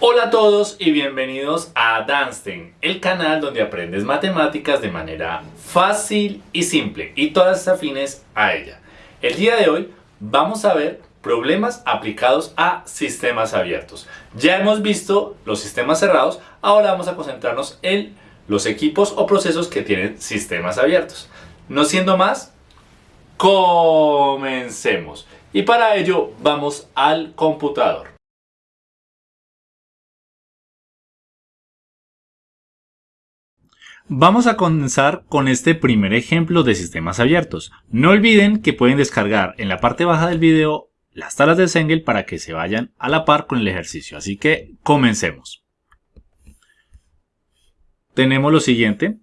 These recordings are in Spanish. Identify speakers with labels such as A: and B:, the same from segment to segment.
A: Hola a todos y bienvenidos a Danstein, el canal donde aprendes matemáticas de manera fácil y simple y todas afines a ella. El día de hoy vamos a ver problemas aplicados a sistemas abiertos. Ya hemos visto los sistemas cerrados, ahora vamos a concentrarnos en los equipos o procesos que tienen sistemas abiertos. No siendo más, comencemos. Y para ello vamos al computador. Vamos a comenzar con este primer ejemplo de sistemas abiertos. No olviden que pueden descargar en la parte baja del video las tablas de Sengel para que se vayan a la par con el ejercicio. Así que comencemos. Tenemos lo siguiente.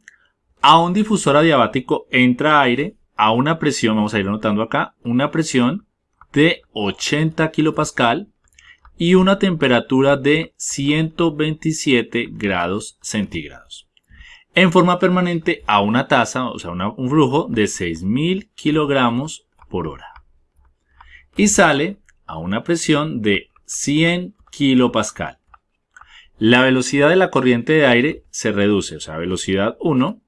A: A un difusor adiabático entra aire a una presión, vamos a ir anotando acá, una presión de 80 kilopascal y una temperatura de 127 grados centígrados en forma permanente a una tasa, o sea, un flujo de 6.000 kilogramos por hora. Y sale a una presión de 100 kilopascal. La velocidad de la corriente de aire se reduce, o sea, velocidad 1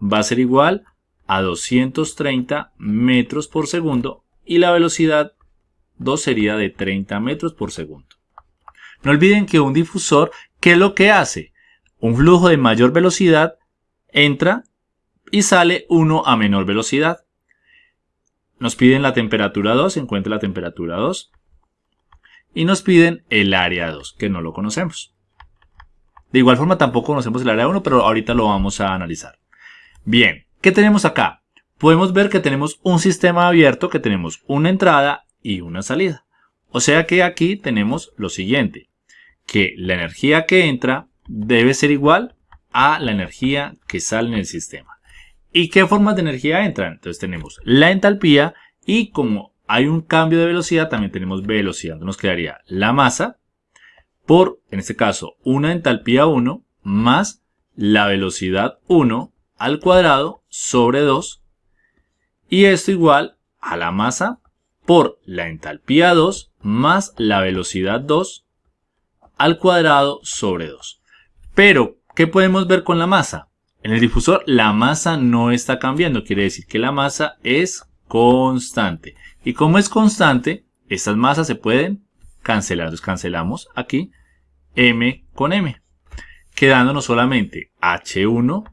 A: va a ser igual a 230 metros por segundo y la velocidad 2 sería de 30 metros por segundo. No olviden que un difusor, ¿qué es lo que hace? Un flujo de mayor velocidad entra y sale uno a menor velocidad. Nos piden la temperatura 2, encuentra la temperatura 2. Y nos piden el área 2, que no lo conocemos. De igual forma tampoco conocemos el área 1, pero ahorita lo vamos a analizar. Bien, ¿qué tenemos acá? Podemos ver que tenemos un sistema abierto, que tenemos una entrada y una salida. O sea que aquí tenemos lo siguiente, que la energía que entra debe ser igual a la energía que sale en el sistema. ¿Y qué formas de energía entran? Entonces tenemos la entalpía y como hay un cambio de velocidad, también tenemos velocidad. Nos quedaría la masa por, en este caso, una entalpía 1 más la velocidad 1 al cuadrado sobre 2. Y esto igual a la masa por la entalpía 2 más la velocidad 2 al cuadrado sobre 2. Pero ¿Qué podemos ver con la masa? En el difusor la masa no está cambiando, quiere decir que la masa es constante. Y como es constante, estas masas se pueden cancelar. Entonces cancelamos aquí m con m, quedándonos solamente h1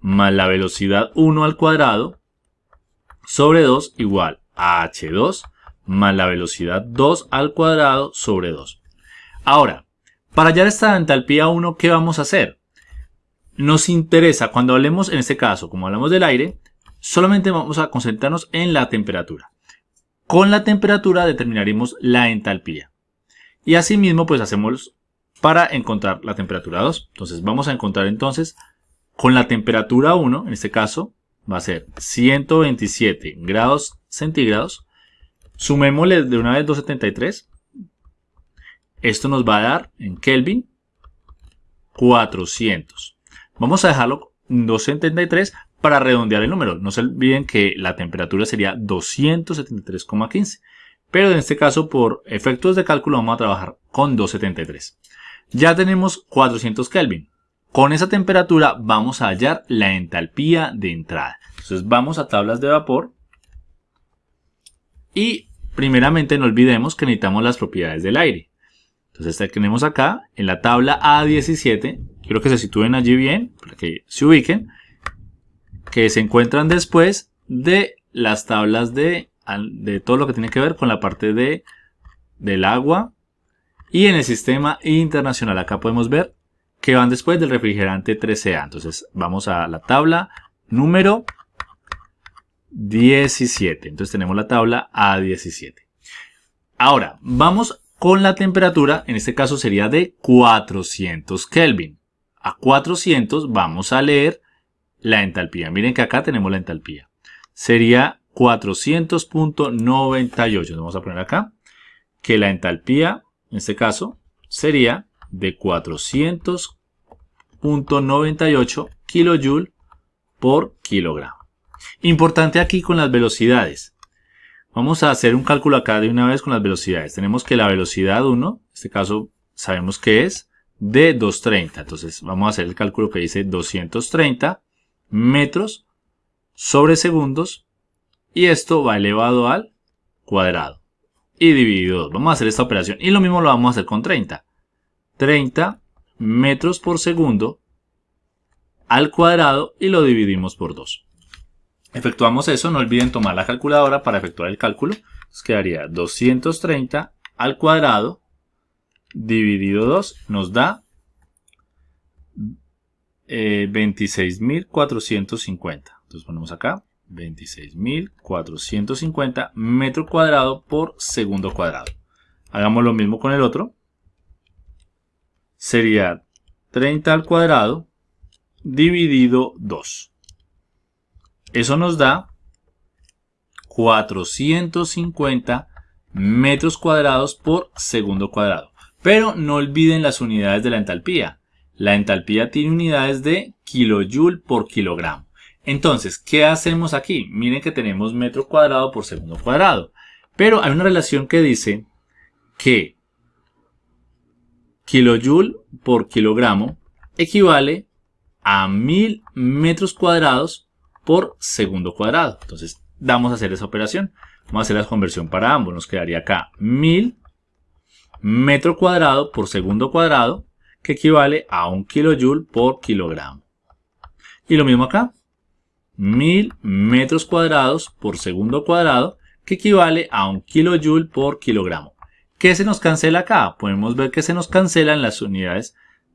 A: más la velocidad 1 al cuadrado sobre 2 igual a h2 más la velocidad 2 al cuadrado sobre 2. Ahora, para hallar esta entalpía 1, ¿qué vamos a hacer? Nos interesa, cuando hablemos, en este caso, como hablamos del aire, solamente vamos a concentrarnos en la temperatura. Con la temperatura determinaremos la entalpía. Y asimismo, pues hacemos para encontrar la temperatura 2. Entonces vamos a encontrar entonces con la temperatura 1, en este caso, va a ser 127 grados centígrados. Sumémosle de una vez 273. Esto nos va a dar en Kelvin 400. Vamos a dejarlo 273 para redondear el número. No se olviden que la temperatura sería 273,15. Pero en este caso, por efectos de cálculo, vamos a trabajar con 273. Ya tenemos 400 Kelvin. Con esa temperatura vamos a hallar la entalpía de entrada. Entonces vamos a tablas de vapor. Y primeramente no olvidemos que necesitamos las propiedades del aire. Entonces tenemos acá en la tabla A17 quiero que se sitúen allí bien, para que se ubiquen, que se encuentran después de las tablas de, de todo lo que tiene que ver con la parte de, del agua y en el sistema internacional. Acá podemos ver que van después del refrigerante 13A. Entonces vamos a la tabla número 17. Entonces tenemos la tabla A17. Ahora, vamos con la temperatura, en este caso sería de 400 Kelvin a 400 vamos a leer la entalpía. Miren que acá tenemos la entalpía. Sería 400.98. Vamos a poner acá que la entalpía, en este caso, sería de 400.98 kJ por kilogramo. Importante aquí con las velocidades. Vamos a hacer un cálculo acá de una vez con las velocidades. Tenemos que la velocidad 1, en este caso sabemos que es de 230. Entonces vamos a hacer el cálculo que dice 230 metros sobre segundos y esto va elevado al cuadrado y dividido 2. Vamos a hacer esta operación y lo mismo lo vamos a hacer con 30. 30 metros por segundo al cuadrado y lo dividimos por 2. Efectuamos eso, no olviden tomar la calculadora para efectuar el cálculo. Nos quedaría 230 al cuadrado dividido 2 nos da 26.450. Eh, Entonces ponemos acá 26.450 metro cuadrado por segundo cuadrado. Hagamos lo mismo con el otro. Sería 30 al cuadrado dividido 2. Eso nos da 450 metros cuadrados por segundo cuadrado. Pero no olviden las unidades de la entalpía. La entalpía tiene unidades de kilojoule por kilogramo. Entonces, ¿qué hacemos aquí? Miren que tenemos metro cuadrado por segundo cuadrado. Pero hay una relación que dice que kilojoule por kilogramo equivale a 1000 metros cuadrados por segundo cuadrado. Entonces, vamos a hacer esa operación. Vamos a hacer la conversión para ambos. Nos quedaría acá 1000 metro cuadrado por segundo cuadrado, que equivale a un kilojoule por kilogramo. Y lo mismo acá. 1000 metros cuadrados por segundo cuadrado, que equivale a un kilojoule por kilogramo. ¿Qué se nos cancela acá? Podemos ver que se nos cancelan las unidades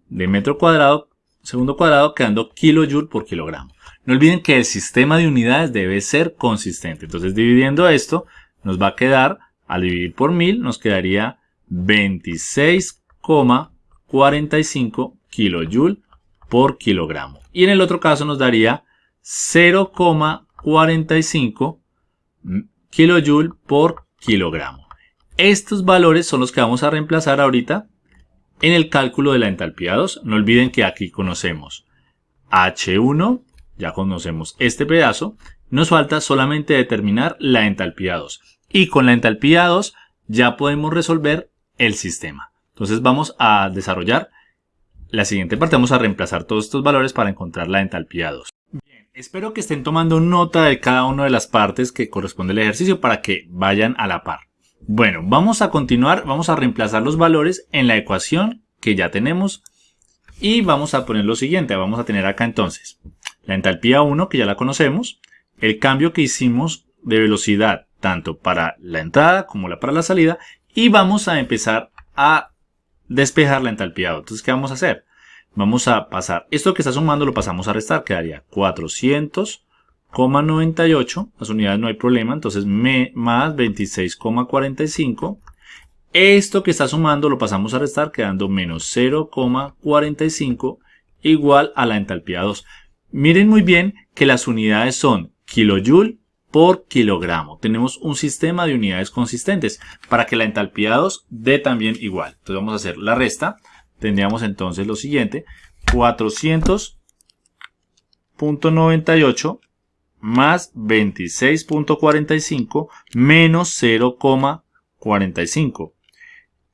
A: de metro cuadrado, segundo cuadrado, quedando kilojoule por kilogramo. No olviden que el sistema de unidades debe ser consistente. Entonces, dividiendo esto, nos va a quedar, al dividir por 1000, nos quedaría 26,45 kilojoule por kilogramo. Y en el otro caso nos daría 0,45 kilojoule por kilogramo. Estos valores son los que vamos a reemplazar ahorita en el cálculo de la entalpía 2. No olviden que aquí conocemos H1, ya conocemos este pedazo. Nos falta solamente determinar la entalpía 2. Y con la entalpía 2 ya podemos resolver el sistema. Entonces vamos a desarrollar la siguiente parte. Vamos a reemplazar todos estos valores para encontrar la entalpía 2. Bien, espero que estén tomando nota de cada una de las partes que corresponde al ejercicio para que vayan a la par. Bueno, vamos a continuar, vamos a reemplazar los valores en la ecuación que ya tenemos y vamos a poner lo siguiente. Vamos a tener acá entonces la entalpía 1 que ya la conocemos, el cambio que hicimos de velocidad tanto para la entrada como para la salida y vamos a empezar a despejar la entalpía. Entonces, ¿qué vamos a hacer? Vamos a pasar, esto que está sumando lo pasamos a restar, quedaría 400,98, las unidades no hay problema, entonces me, más 26,45. Esto que está sumando lo pasamos a restar, quedando menos 0,45 igual a la entalpía 2. Miren muy bien que las unidades son kilojoule por kilogramo. Tenemos un sistema de unidades consistentes para que la entalpía 2 dé también igual. Entonces vamos a hacer la resta. Tendríamos entonces lo siguiente. 400.98 más 26.45 menos 0,45.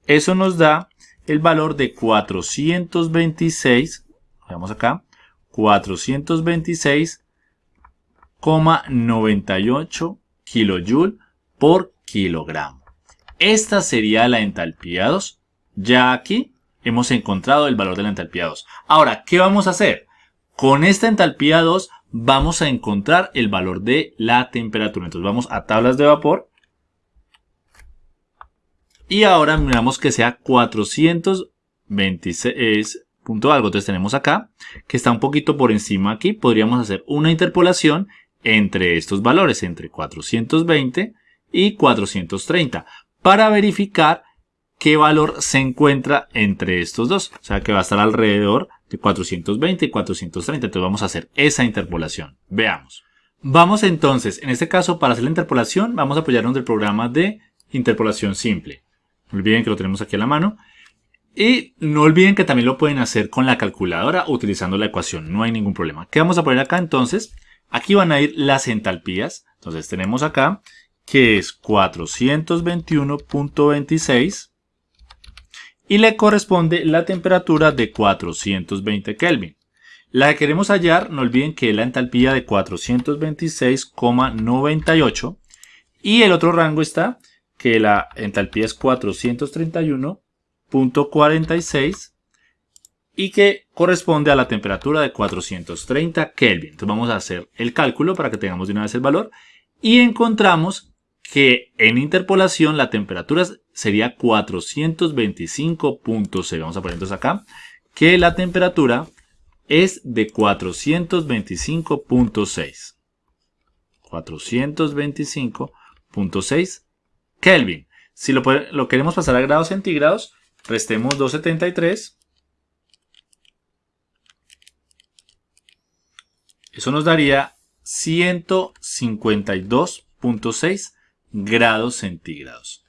A: Eso nos da el valor de 426, veamos acá, 426 98 kJ por kilogramo. Esta sería la entalpía 2. Ya aquí hemos encontrado el valor de la entalpía 2. Ahora, ¿qué vamos a hacer? Con esta entalpía 2 vamos a encontrar el valor de la temperatura. Entonces vamos a tablas de vapor. Y ahora miramos que sea 426 punto algo. Entonces tenemos acá que está un poquito por encima aquí. Podríamos hacer una interpolación entre estos valores, entre 420 y 430, para verificar qué valor se encuentra entre estos dos. O sea que va a estar alrededor de 420 y 430. Entonces vamos a hacer esa interpolación. Veamos. Vamos entonces, en este caso, para hacer la interpolación, vamos a apoyarnos del programa de interpolación simple. No olviden que lo tenemos aquí a la mano. Y no olviden que también lo pueden hacer con la calculadora utilizando la ecuación. No hay ningún problema. ¿Qué vamos a poner acá entonces? Aquí van a ir las entalpías. Entonces tenemos acá que es 421.26 y le corresponde la temperatura de 420 Kelvin. La que queremos hallar, no olviden que es la entalpía de 426,98 y el otro rango está que la entalpía es 431.46 y que corresponde a la temperatura de 430 Kelvin. Entonces vamos a hacer el cálculo para que tengamos de una vez el valor y encontramos que en interpolación la temperatura sería 425.6. Vamos a poner entonces acá que la temperatura es de 425.6. 425.6 Kelvin. Si lo, lo, queremos pasar a grados centígrados, restemos 273. Eso nos daría 152.6 grados centígrados.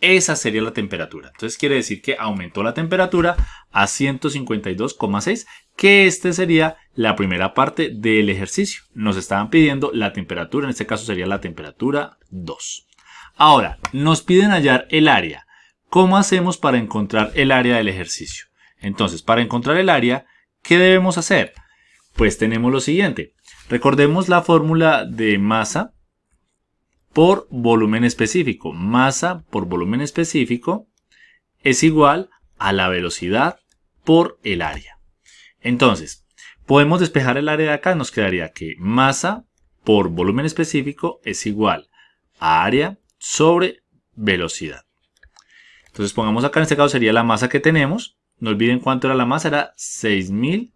A: Esa sería la temperatura. Entonces quiere decir que aumentó la temperatura a 152,6, que este sería la primera parte del ejercicio. Nos estaban pidiendo la temperatura, en este caso sería la temperatura 2. Ahora, nos piden hallar el área. ¿Cómo hacemos para encontrar el área del ejercicio? Entonces, para encontrar el área, ¿qué debemos hacer? Pues tenemos lo siguiente. Recordemos la fórmula de masa por volumen específico. Masa por volumen específico es igual a la velocidad por el área. Entonces, podemos despejar el área de acá. Nos quedaría que masa por volumen específico es igual a área sobre velocidad. Entonces pongamos acá, en este caso sería la masa que tenemos. No olviden cuánto era la masa, era 6000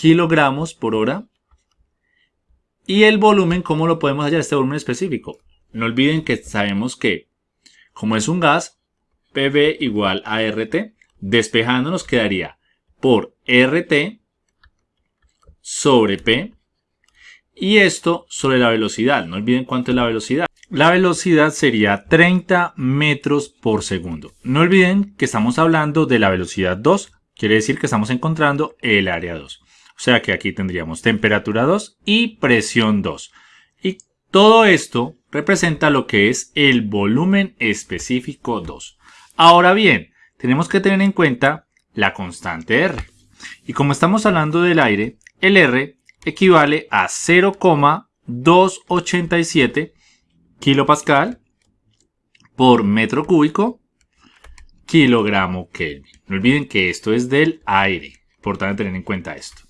A: kilogramos por hora y el volumen, ¿cómo lo podemos hallar? Este volumen específico. No olviden que sabemos que, como es un gas, PV igual a RT, despejando nos quedaría por RT sobre P y esto sobre la velocidad. No olviden cuánto es la velocidad. La velocidad sería 30 metros por segundo. No olviden que estamos hablando de la velocidad 2, quiere decir que estamos encontrando el área 2. O sea que aquí tendríamos temperatura 2 y presión 2. Y todo esto representa lo que es el volumen específico 2. Ahora bien, tenemos que tener en cuenta la constante R. Y como estamos hablando del aire, el R equivale a 0,287 kilopascal por metro cúbico kilogramo Kelvin. No olviden que esto es del aire. Importante tener en cuenta esto.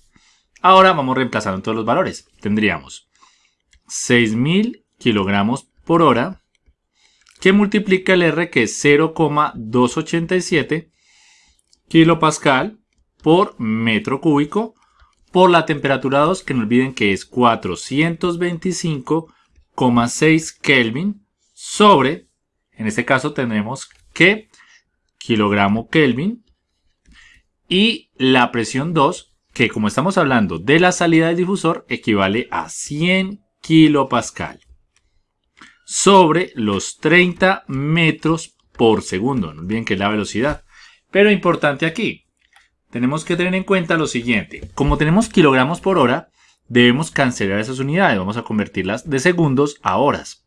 A: Ahora vamos reemplazando todos los valores. Tendríamos 6.000 kilogramos por hora que multiplica el R que es 0,287 kilopascal por metro cúbico por la temperatura 2 que no olviden que es 425,6 Kelvin sobre, en este caso tenemos que kilogramo Kelvin y la presión 2 que como estamos hablando de la salida del difusor, equivale a 100 kilopascal sobre los 30 metros por segundo. No olviden que es la velocidad. Pero importante aquí, tenemos que tener en cuenta lo siguiente. Como tenemos kilogramos por hora, debemos cancelar esas unidades. Vamos a convertirlas de segundos a horas.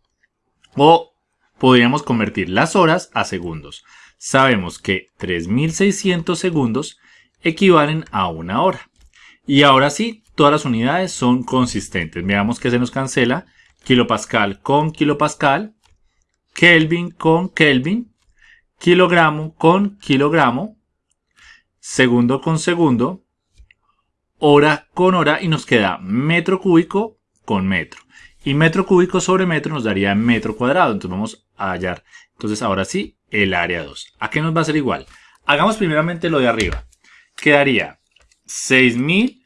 A: O podríamos convertir las horas a segundos. Sabemos que 3600 segundos equivalen a una hora. Y ahora sí, todas las unidades son consistentes. Veamos que se nos cancela. Kilopascal con kilopascal. Kelvin con Kelvin. Kilogramo con kilogramo. Segundo con segundo. Hora con hora. Y nos queda metro cúbico con metro. Y metro cúbico sobre metro nos daría metro cuadrado. Entonces vamos a hallar. Entonces ahora sí, el área 2. ¿A qué nos va a ser igual? Hagamos primeramente lo de arriba. Quedaría 6000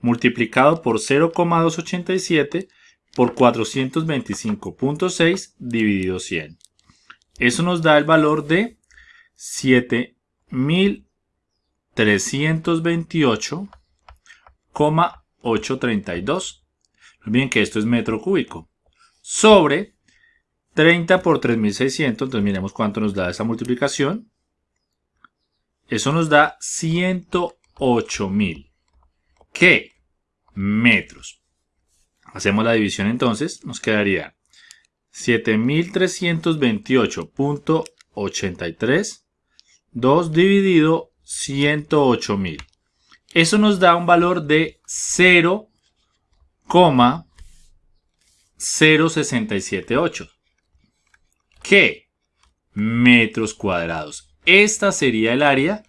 A: multiplicado por 0,287 por 425.6 dividido 100. Eso nos da el valor de 7328,832. No olviden que esto es metro cúbico. Sobre 30 por 3600, entonces miremos cuánto nos da esa multiplicación. Eso nos da 108.000. ¿Qué? Metros. Hacemos la división entonces, nos quedaría 7328.83 2 dividido 108.000. Eso nos da un valor de 0,0678. ¿Qué? Metros cuadrados. Esta sería el área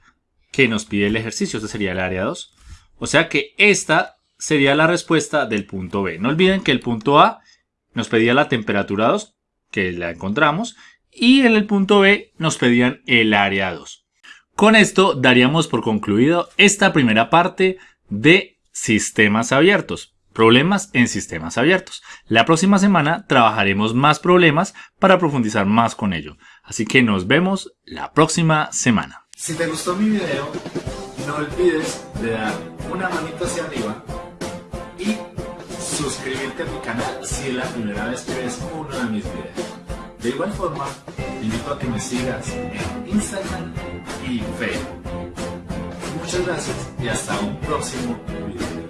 A: que nos pide el ejercicio. Esta sería el área 2. O sea que esta sería la respuesta del punto B. No olviden que el punto A nos pedía la temperatura 2, que la encontramos, y en el punto B nos pedían el área 2. Con esto daríamos por concluido esta primera parte de sistemas abiertos. Problemas en sistemas abiertos. La próxima semana trabajaremos más problemas para profundizar más con ello. Así que nos vemos la próxima semana.
B: Si te gustó mi video, no olvides de dar una manita hacia arriba y suscribirte a mi canal si es la primera vez que ves uno de mis videos. De igual forma, te invito a que me sigas en Instagram y Facebook. Muchas gracias y hasta un próximo video.